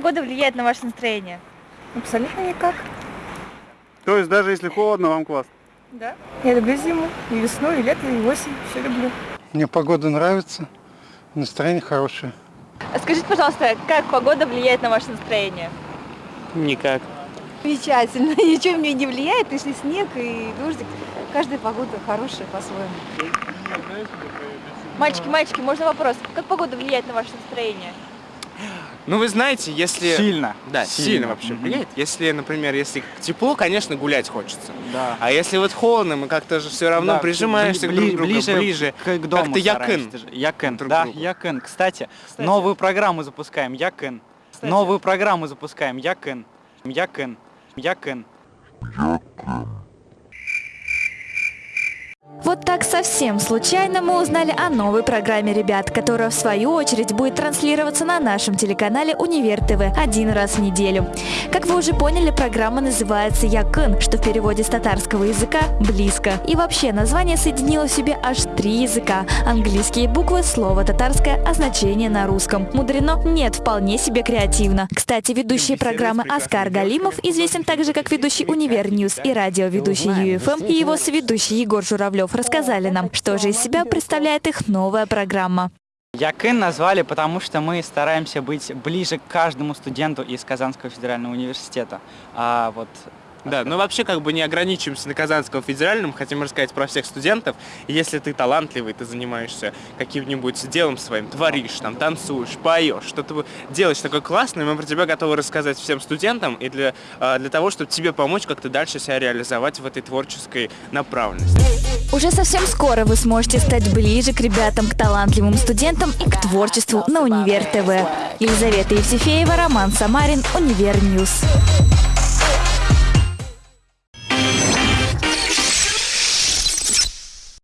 погода влияет на ваше настроение? Абсолютно никак. То есть даже если холодно, вам классно? Да. Я люблю зиму, и весну, и лето, и осень. Все люблю. Мне погода нравится, настроение хорошее. А скажите, пожалуйста, как погода влияет на ваше настроение? Никак. Замечательно. Ничего мне не влияет, если снег и дождик. Каждая погода хорошая по-своему. Мальчики, мальчики, можно вопрос? Как погода влияет на ваше настроение? Ну, вы знаете, если... Сильно. Да, сильно, Сильно. вообще Мгм. влияет. Если, например, если тепло, конечно, гулять хочется. Да. А если вот холодно, мы как-то же все равно Да, прижимаешься бли- друг к другу ближе, ближе. к, к дому Как-то якын. Якын, друг да, другу. якын. Кстати, Кстати. новую программу запускаем, якын. Новую программу запускаем, якын. Якын. Якын. Вот так совсем случайно мы узнали о новой программе «Ребят», которая в свою очередь будет транслироваться на нашем телеканале «Универ ТВ» один раз в неделю. Как вы уже поняли, программа называется «Якын», что в переводе с татарского языка «близко». И вообще название соединило в себе аж три языка. Английские буквы, слово татарское, а значение на русском. Мудрено? Нет, вполне себе креативно. Кстати, ведущий программы Оскар Галимов известен также как ведущий «Универ News» и радиоведущий UFM, и его соведущий Егор Журавлев рассказали нам, что же из себя представляет их новая программа. Якын назвали, потому что мы стараемся быть ближе к каждому студенту из Казанского федерального университета. А вот Да, но вообще как бы не ограничиваемся на Казанском федеральном, хотим рассказать про всех студентов. Если ты талантливый, ты занимаешься каким-нибудь делом своим, творишь, там, танцуешь, поешь, что-то делаешь такое классное, мы про тебя готовы рассказать всем студентам и для, а, для того, чтобы тебе помочь как-то дальше себя реализовать в этой творческой направленности. Уже совсем скоро вы сможете стать ближе к ребятам, к талантливым студентам и к творчеству на Универ ТВ. Елизавета Евсефеева, Роман Самарин, Универ News.